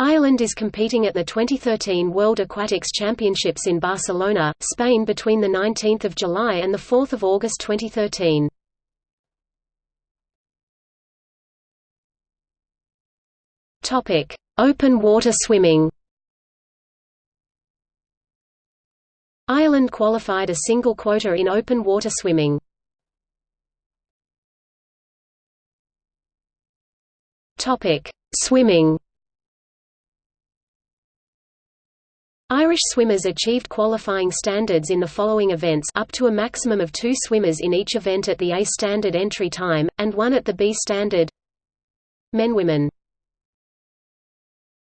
Ireland is competing at the 2013 World Aquatics Championships in Barcelona, Spain between 19 July and 4 August 2013. Open water swimming Ireland qualified a single quota in open water swimming. Swimming Irish swimmers achieved qualifying standards in the following events up to a maximum of two swimmers in each event at the A standard entry time, and one at the B standard. Men Women